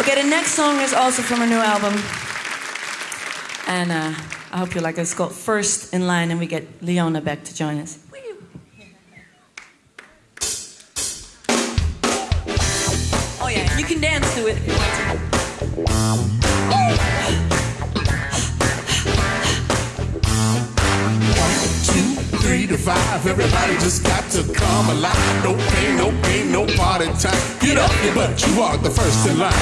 Okay, the next song is also from her new album. And uh, I hope you like it. It's called First in Line, and we get Leona back to join us. Oh, yeah, you can dance to it if you want to. to five. Everybody just got to come alive. No pain, no pain, no party time. Get up, your butt, you are the first in line.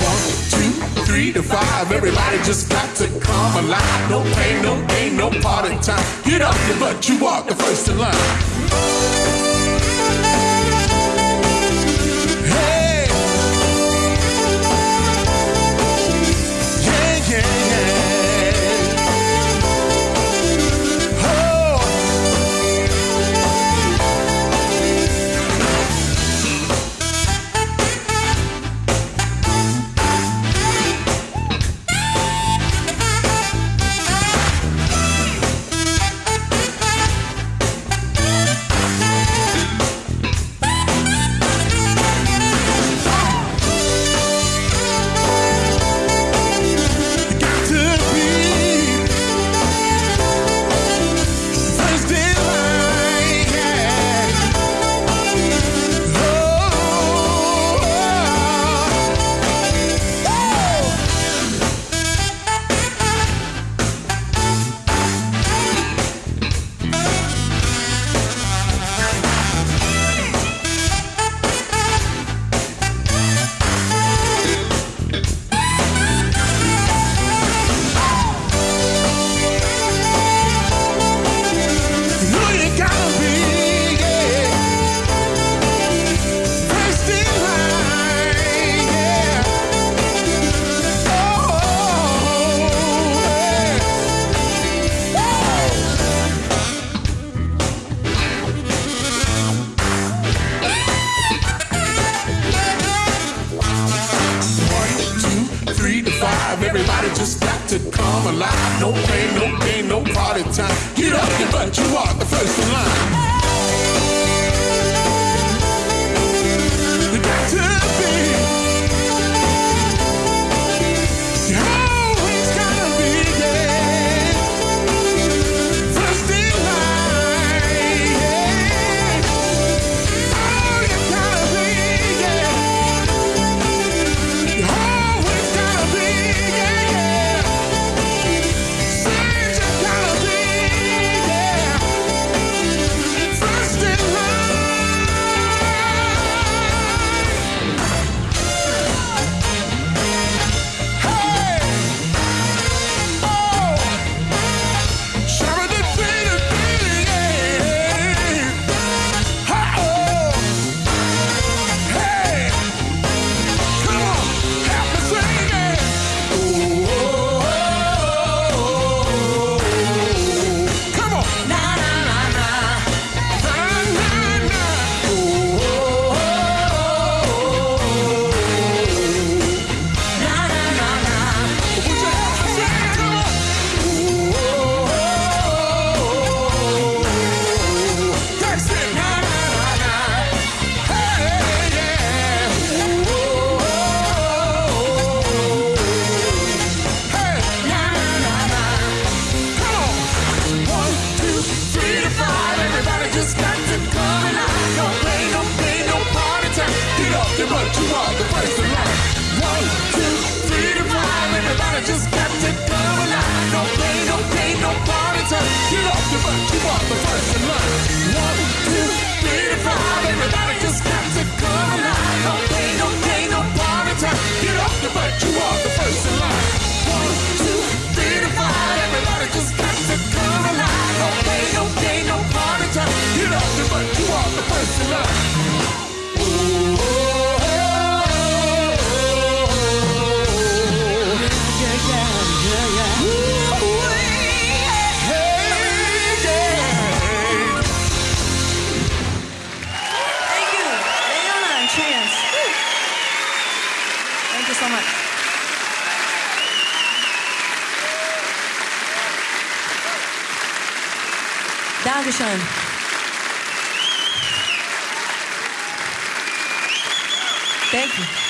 One, two, three to five. Everybody just got to come alive. No pain, no pain, no party time. Get up, your butt, you are the first in line. I'm alive. No pain, no pain. so much. Dankeschön. Thank you.